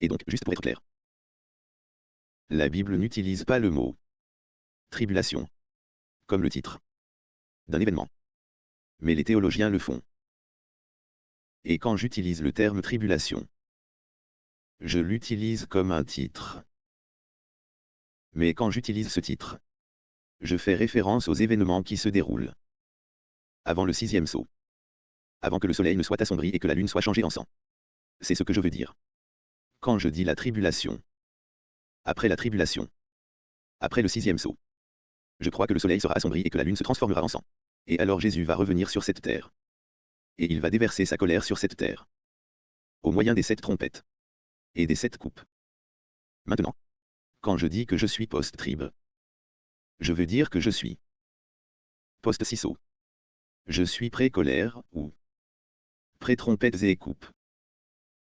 Et donc, juste pour être clair. La Bible n'utilise pas le mot tribulation comme le titre d'un événement. Mais les théologiens le font. Et quand j'utilise le terme tribulation, je l'utilise comme un titre. Mais quand j'utilise ce titre, je fais référence aux événements qui se déroulent avant le sixième saut. Avant que le soleil ne soit assombri et que la lune soit changée en sang. C'est ce que je veux dire. Quand je dis la tribulation, après la tribulation, après le sixième saut, je crois que le soleil sera assombri et que la lune se transformera en sang. Et alors Jésus va revenir sur cette terre. Et il va déverser sa colère sur cette terre. Au moyen des sept trompettes. Et des sept coupes. Maintenant. Quand je dis que je suis post-trib. Je veux dire que je suis post-ciseaux. Je suis pré-colère, ou pré-trompettes et coupes.